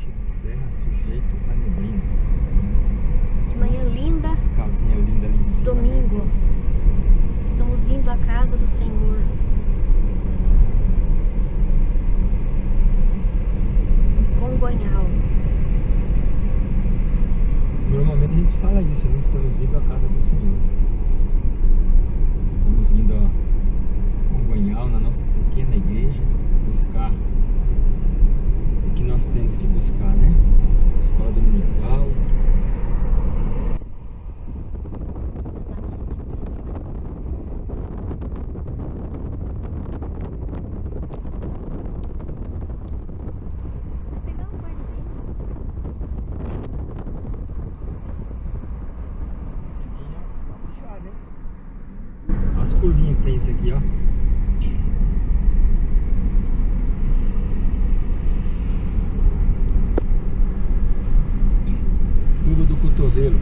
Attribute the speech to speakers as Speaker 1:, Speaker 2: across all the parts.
Speaker 1: trecho de serra sujeito a neblina.
Speaker 2: De manhã linda,
Speaker 1: Essa casinha linda ali em cima.
Speaker 2: domingo. Estamos indo à casa do Senhor. Congonhal.
Speaker 1: Normalmente a gente fala isso, né? Estamos indo à casa do Senhor. Estamos indo a Congonhal, na nossa pequena igreja, buscar que nós temos que buscar, né? Escola dominical. As curvinhas que tem esse aqui, ó. Cotovelo.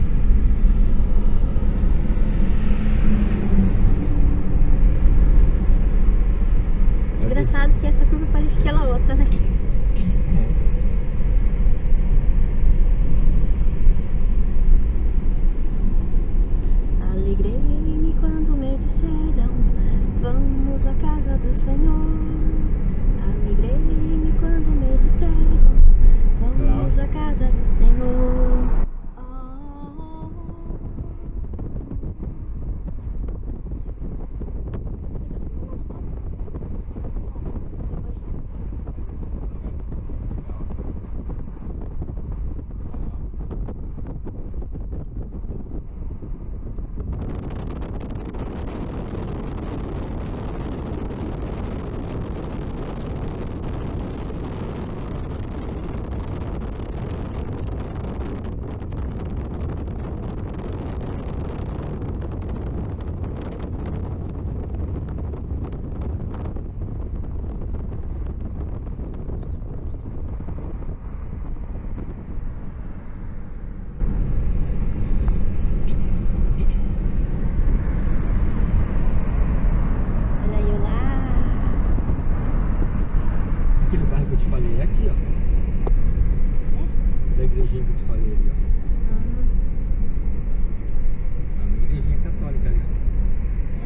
Speaker 1: Vai
Speaker 2: Engraçado que essa curva parece aquela outra, né?
Speaker 1: É.
Speaker 2: Alegrei-me quando me disseram Vamos à casa do Senhor Alegrei-me quando me disseram Vamos à casa do Senhor Oh. Olha eu lá
Speaker 1: Aquele bairro que eu te falei é aqui, ó.
Speaker 2: É?
Speaker 1: Da igrejinha que eu te falei ali, ó. É uma igrejinha católica ali, ó.
Speaker 2: É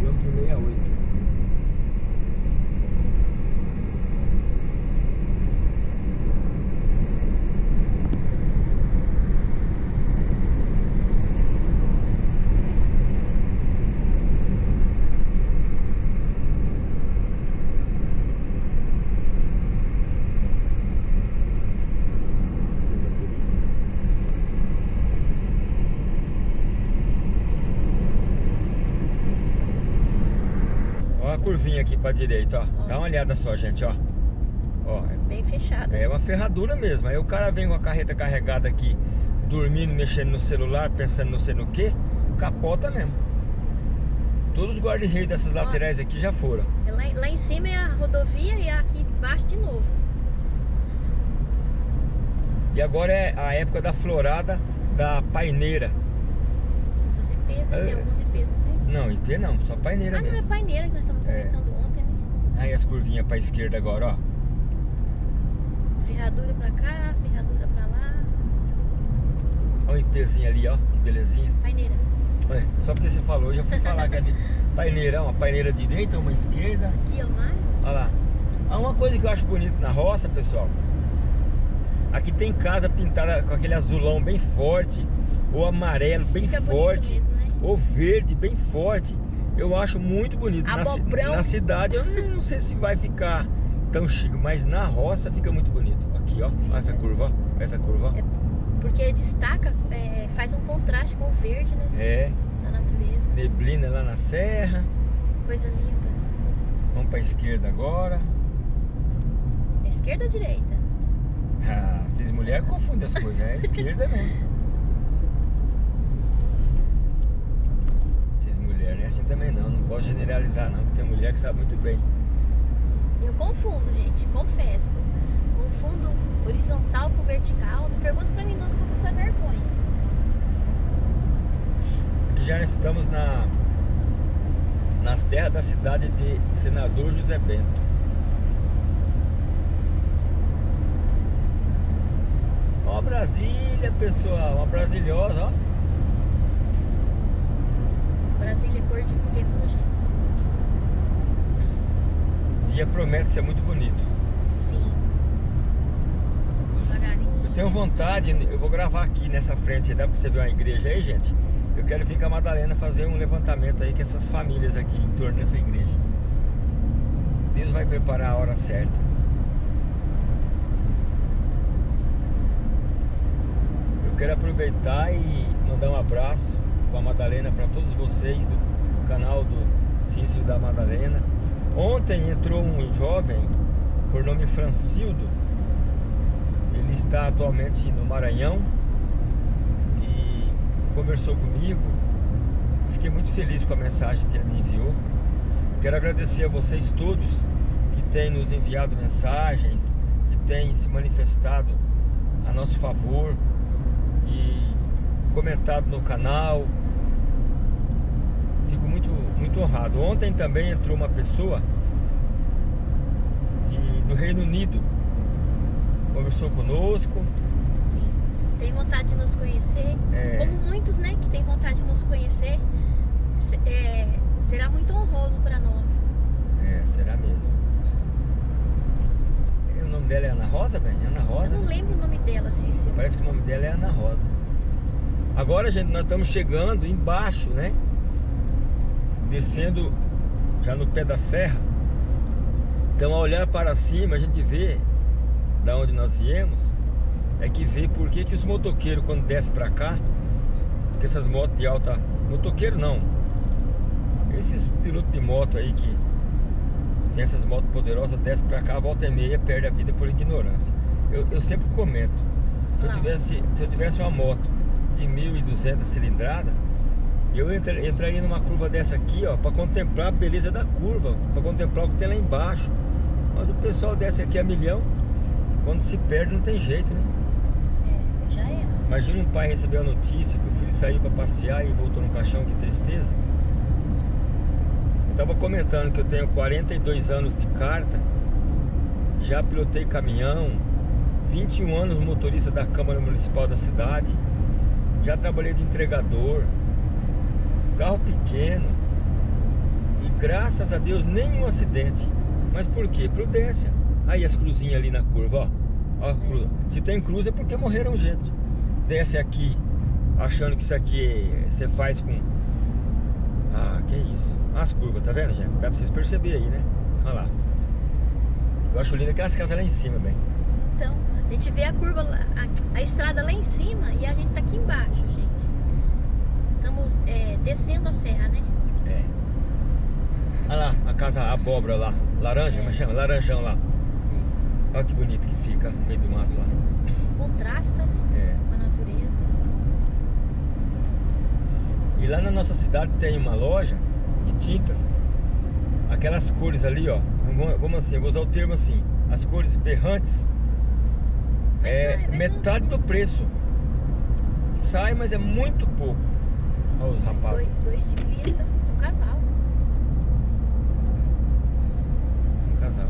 Speaker 2: mesmo
Speaker 1: Quilômetro 68. Ó a curvinha aqui pra direita, ó. Dá uma olhada só, gente, ó. Ó,
Speaker 2: Bem fechada
Speaker 1: é uma ferradura mesmo. Aí o cara vem com a carreta carregada aqui, dormindo, mexendo no celular, pensando não sei no que, capota mesmo. Todos os guarda-reis dessas
Speaker 2: Ó.
Speaker 1: laterais aqui já foram.
Speaker 2: lá, lá em cima é a rodovia e aqui embaixo de novo
Speaker 1: E agora é a época da florada da paineira.
Speaker 2: Os IPs, né?
Speaker 1: É.
Speaker 2: tem alguns não
Speaker 1: IP não, só paineira
Speaker 2: Ah, não, é
Speaker 1: mesmo.
Speaker 2: paineira que nós estamos
Speaker 1: É.
Speaker 2: comentando ontem, né?
Speaker 1: Aí as curvinhas pra esquerda agora, ó.
Speaker 2: Ferradura pra cá, ferradura pra lá.
Speaker 1: Olha o IPzinho ali, ó. Que belezinha.
Speaker 2: Paineira.
Speaker 1: É, só porque você falou, eu já fui falar que ali. Paineira, uma paineira direita, uma esquerda.
Speaker 2: Aqui, ó, mais.
Speaker 1: Olha lá. Há uma coisa que eu acho bonito na roça, pessoal. Aqui tem casa pintada com aquele azulão bem forte, ou amarelo bem
Speaker 2: Fica
Speaker 1: forte,
Speaker 2: mesmo,
Speaker 1: ou verde bem forte. Eu acho muito bonito. Na, ci- na cidade eu não sei se vai ficar tão chique, mas na roça fica muito bonito. Aqui, ó, essa curva, ó, essa curva.
Speaker 2: É Porque destaca, é, faz um contraste com o verde, né?
Speaker 1: É,
Speaker 2: Da natureza.
Speaker 1: neblina lá na serra.
Speaker 2: Coisa linda.
Speaker 1: Vamos pra esquerda agora.
Speaker 2: É esquerda ou direita?
Speaker 1: Ah, vocês mulheres confundem as coisas, é a esquerda mesmo. assim também não, não posso generalizar não, que tem mulher que sabe muito bem.
Speaker 2: Eu confundo, gente, confesso. Confundo horizontal com vertical. Não pergunta pra mim não que eu vou passar vergonha.
Speaker 1: Aqui já estamos na, nas terras da cidade de Senador José Bento. Ó Brasília, pessoal, uma brasilhosa, ó.
Speaker 2: Brasília é cor de ferrugem.
Speaker 1: Dia promete ser muito bonito.
Speaker 2: Sim. Devagarinho.
Speaker 1: Eu tenho vontade, eu vou gravar aqui nessa frente, dá pra você ver uma igreja aí, gente? Eu quero vir com a Madalena fazer um levantamento aí com essas famílias aqui em torno dessa igreja. Deus vai preparar a hora certa. Eu quero aproveitar e mandar um abraço a Madalena para todos vocês do canal do Cícero da Madalena. Ontem entrou um jovem por nome Francildo. Ele está atualmente no Maranhão e conversou comigo. Fiquei muito feliz com a mensagem que ele me enviou. Quero agradecer a vocês todos que têm nos enviado mensagens, que têm se manifestado a nosso favor e comentado no canal. Fico muito, muito honrado. Ontem também entrou uma pessoa de, do Reino Unido. Conversou conosco.
Speaker 2: Sim. Tem vontade de nos conhecer.
Speaker 1: É.
Speaker 2: Como muitos, né, que tem vontade de nos conhecer. é, será muito honroso para nós.
Speaker 1: É, será mesmo. O nome dela é Ana Rosa, bem? Ana Rosa.
Speaker 2: Eu não
Speaker 1: né?
Speaker 2: lembro o nome dela, Cícero.
Speaker 1: Parece que o nome dela é Ana Rosa. Agora, gente, nós estamos chegando embaixo, né? Descendo já no pé da serra. Então, ao olhar para cima, a gente vê da onde nós viemos. É que vê por que, que os motoqueiros, quando descem para cá, que essas motos de alta. Motoqueiro não. Esses pilotos de moto aí que tem essas motos poderosas, descem para cá, volta e meia, perde a vida por ignorância. Eu, eu sempre comento. Se eu, tivesse, se eu tivesse uma moto de 1.200 cilindrada, eu entra- entraria numa curva dessa aqui, ó, para contemplar a beleza da curva, para contemplar o que tem lá embaixo. Mas o pessoal desce aqui a milhão, quando se perde não tem jeito, né?
Speaker 2: É, já era.
Speaker 1: Imagina um pai receber a notícia que o filho saiu para passear e voltou no caixão, que tristeza. Eu tava comentando que eu tenho 42 anos de carta, já pilotei caminhão, 21 anos motorista da Câmara Municipal da cidade, já trabalhei de entregador, carro pequeno e graças a Deus nenhum acidente. Mas por quê? Prudência. Aí as cruzinhas ali na curva, ó. ó a cru- Se tem cruz é porque morreram gente. Desce aqui achando que isso aqui você faz com. Ah, que isso. As curvas, tá vendo, gente? Dá pra vocês perceberem aí, né? Olha lá. Eu acho lindo aquelas casas lá em cima, bem.
Speaker 2: Então, a gente vê a curva, a, a estrada lá em cima e a gente tá aqui embaixo, gente. É, descendo a serra, né?
Speaker 1: É. Olha lá, a casa a abóbora lá. Laranja,
Speaker 2: É.
Speaker 1: como chama? Laranjão lá. Olha que bonito que fica no meio do mato lá.
Speaker 2: Contrasta
Speaker 1: É.
Speaker 2: com a natureza.
Speaker 1: E lá na nossa cidade tem uma loja de tintas. Aquelas cores ali, ó. Vamos, assim, eu vou usar o termo assim. As cores berrantes.
Speaker 2: Mas
Speaker 1: É
Speaker 2: sai,
Speaker 1: metade do preço. Sai, mas é muito pouco. Olha os rapazes.
Speaker 2: Dois, dois ciclistas, um casal.
Speaker 1: Um casal.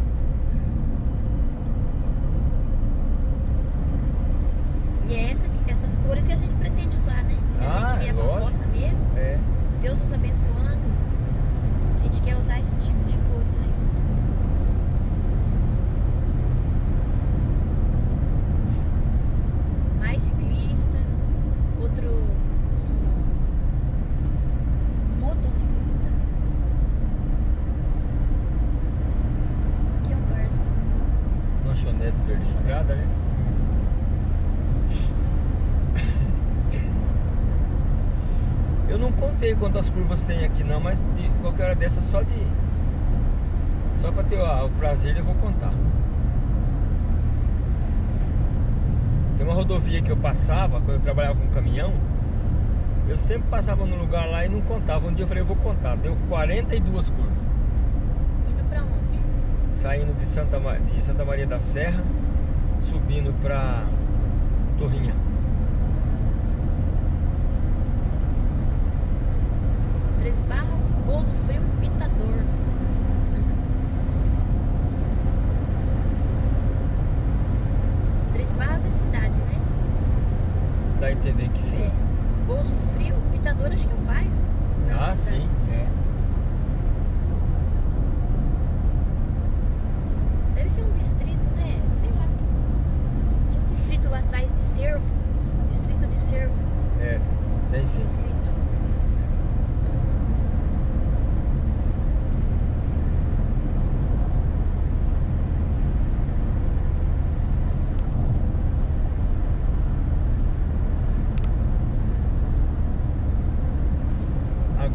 Speaker 2: E é essa, essas cores que a gente pretende usar, né? Se a
Speaker 1: Ah,
Speaker 2: gente vier pra
Speaker 1: lógico.
Speaker 2: roça mesmo,
Speaker 1: É.
Speaker 2: Deus nos abençoando, a gente quer usar esse tipo de cores aí. Mais ciclista, outro um motociclista. Aqui é um barzinho.
Speaker 1: Lanchonete verde estrada, né? Eu não contei quantas curvas tem aqui não, mas de qualquer hora dessa só de. Só pra ter ó, o prazer eu vou contar. Tem uma rodovia que eu passava quando eu trabalhava com caminhão. Eu sempre passava no lugar lá e não contava. Um dia eu falei, eu vou contar. Deu 42 curvas.
Speaker 2: Indo pra onde?
Speaker 1: Saindo de Santa, de Santa Maria da Serra, subindo pra Torrinha.
Speaker 2: Três Barras, Pouso Frio e Pitador. Três Barras é cidade, né?
Speaker 1: que sim.
Speaker 2: É, Bolso Frio, Pitador acho que é o bairro.
Speaker 1: ah,
Speaker 2: a cidade.
Speaker 1: sim, é.
Speaker 2: Deve ser um distrito, né? Sei lá. Tinha um distrito lá atrás de Cervo. Distrito de Cervo.
Speaker 1: É, tem sim.
Speaker 2: Distrito.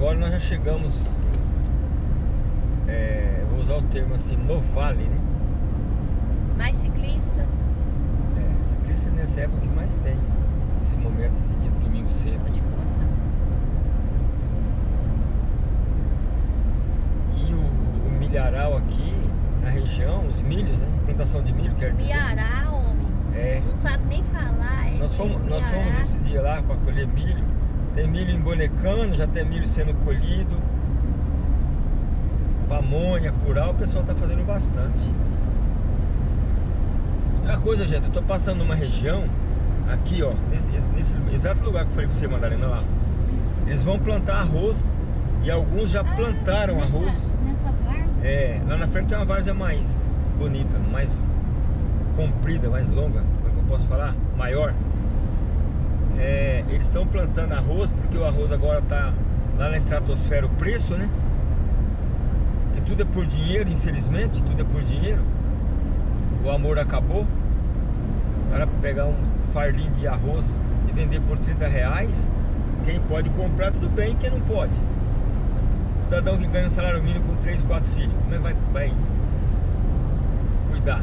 Speaker 1: Agora nós já chegamos, é, vou usar o termo assim, no vale, né?
Speaker 2: Mais ciclistas.
Speaker 1: É, ciclista nessa época que mais tem, nesse momento assim, de domingo cedo.
Speaker 2: De costa.
Speaker 1: E o, o milharal aqui, na região, os milhos, né? Plantação de milho, quer dizer.
Speaker 2: Miará, homem.
Speaker 1: É,
Speaker 2: Não sabe nem falar. É
Speaker 1: nós fomos, nós
Speaker 2: Miará.
Speaker 1: fomos esse dia lá para colher milho. Tem milho embonecando, já tem milho sendo colhido. Pamonha, curau, o pessoal tá fazendo bastante. Outra coisa, gente, eu tô passando numa região, aqui ó, nesse, nesse exato lugar que eu falei pra você, Madalena, lá. Eles vão plantar arroz e alguns já
Speaker 2: Ah,
Speaker 1: plantaram
Speaker 2: nessa-
Speaker 1: arroz.
Speaker 2: Nessa várzea?
Speaker 1: É, lá na frente tem uma várzea mais bonita, mais comprida, mais longa, como é que eu posso falar? Maior. É, eles estão plantando arroz porque o arroz agora tá lá na estratosfera o preço, né? Que tudo é por dinheiro, infelizmente, tudo é por dinheiro. O amor acabou. O cara pegar um fardinho de arroz e vender por 30 reais, quem pode comprar tudo bem, quem não pode. Cidadão que ganha um salário mínimo com 3, 4 filhos, como é que vai, vai cuidar?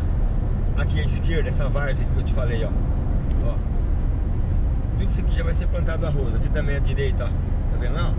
Speaker 1: Aqui à esquerda, essa várzea que eu te falei, ó. ó. Tudo isso aqui já vai ser plantado arroz. Aqui também à direita, ó. Tá vendo lá?